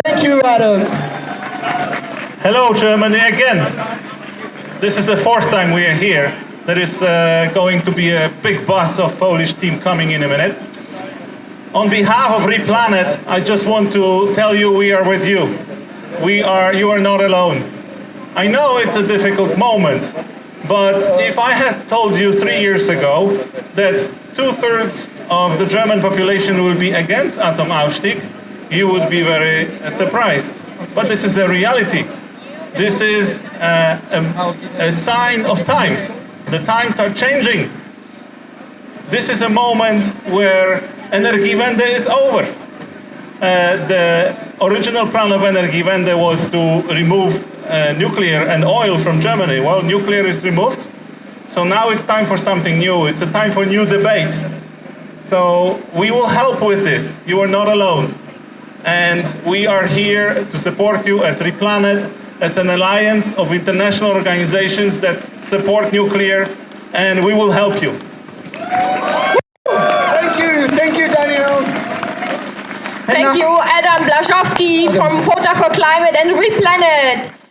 Thank you, Adam. Hello, Germany again. This is the fourth time we are here. There is uh, going to be a big bus of Polish team coming in a minute. On behalf of Replanet, I just want to tell you we are with you. We are, you are not alone. I know it's a difficult moment, but if I had told you three years ago that two-thirds of the German population will be against Atomausstieg, you would be very uh, surprised. But this is a reality. This is uh, a, a sign of times. The times are changing. This is a moment where Energiewende is over. Uh, the original plan of Energiewende was to remove uh, nuclear and oil from Germany. Well, nuclear is removed. So now it's time for something new. It's a time for new debate. So we will help with this. You are not alone. And we are here to support you as Replanet, as an alliance of international organizations that support nuclear, and we will help you. Thank you, thank you, Daniel. Thank you, Adam Blaszczowski from FOTA4Climate and Replanet.